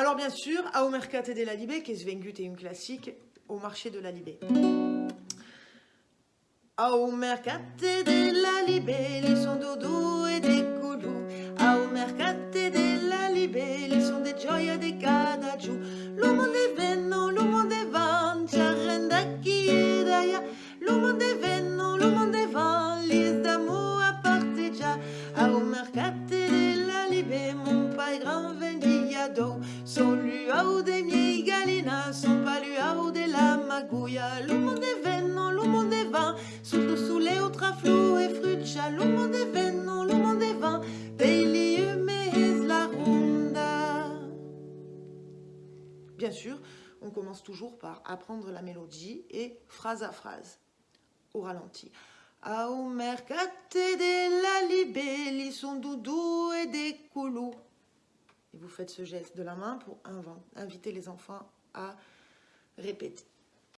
Alors bien sûr, au mercate de la Libé, qui est une classique au marché de la Libé. Au mercate de la Libé, ils sont doudou et des coulous. Au mercate de la Libé, ils sont des gioia des cadagiu. L'uomo de venno, l'uomo de van, c'arrenda chi è d'aia. L'uomo de venno, l'uomo de van, lis d'amour à parteggia. Au mercate de la Libé, mon pai grand vendiado. Son luau de miei galina, son paluau de la maguia. L'uomo de venno, l'uomo de van, sul sulle outraflu e fruccia. L'uomo de venno, l'uomo de van, dei mes la ronda. Bien sûr, on commence toujours par apprendre la mélodie et phrase à phrase, au ralenti. Au mercate de la libelli son doudou. Et vous faites ce geste de la main pour inviter les enfants à répéter.